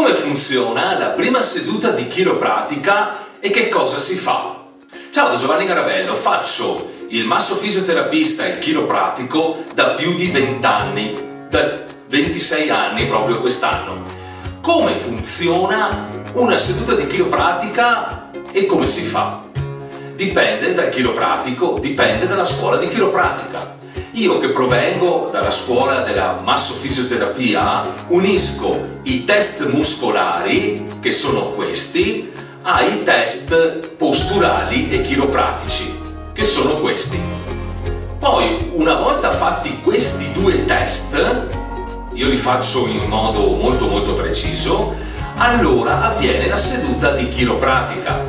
Come funziona la prima seduta di chiropratica e che cosa si fa? Ciao Giovanni Garavello, faccio il masso fisioterapista e chiropratico da più di 20 anni, da 26 anni proprio quest'anno. Come funziona una seduta di chiropratica e come si fa? Dipende dal chiropratico, dipende dalla scuola di chiropratica. Io che provengo dalla scuola della massofisioterapia unisco i test muscolari, che sono questi, ai test posturali e chiropratici, che sono questi. Poi, una volta fatti questi due test, io li faccio in modo molto molto preciso, allora avviene la seduta di chiropratica.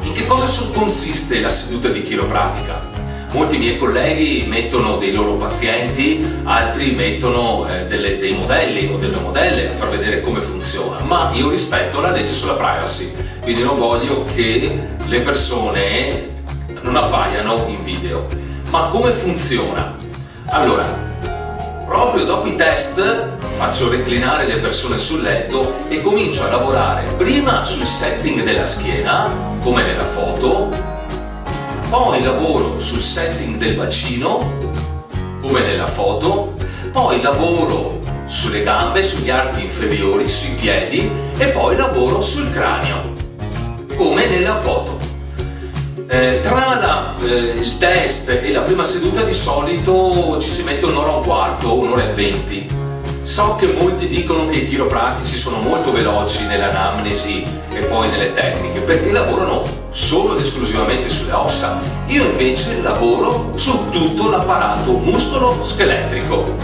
In che cosa consiste la seduta di chiropratica? Molti miei colleghi mettono dei loro pazienti, altri mettono eh, delle, dei modelli o delle modelle a far vedere come funziona, ma io rispetto la legge sulla privacy, quindi non voglio che le persone non appaiano in video. Ma come funziona? Allora, proprio dopo i test faccio reclinare le persone sul letto e comincio a lavorare prima sul setting della schiena, come nella foto, poi lavoro sul setting del bacino, come nella foto, poi lavoro sulle gambe, sugli arti inferiori, sui piedi. E poi lavoro sul cranio, come nella foto. Eh, tra la, eh, il test e la prima seduta di solito ci si mette un'ora e un quarto, un'ora e venti So che molti dicono che i chiropratici sono molto veloci nell'anamnesi e poi nelle tecniche perché lavorano solo ed esclusivamente sulle ossa. Io invece lavoro su tutto l'apparato muscolo-scheletrico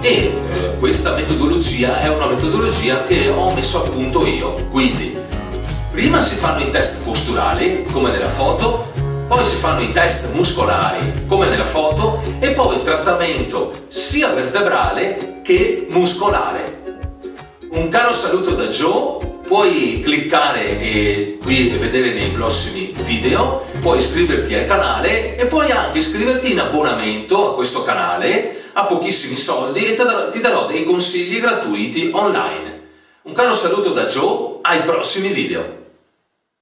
e eh, questa metodologia è una metodologia che ho messo a punto io. Quindi prima si fanno i test posturali come nella foto poi si fanno i test muscolari come nella foto e poi il trattamento sia vertebrale che muscolare. Un caro saluto da Joe, puoi cliccare e qui vedere nei prossimi video, puoi iscriverti al canale e puoi anche iscriverti in abbonamento a questo canale a pochissimi soldi e ti darò dei consigli gratuiti online. Un caro saluto da Joe, ai prossimi video!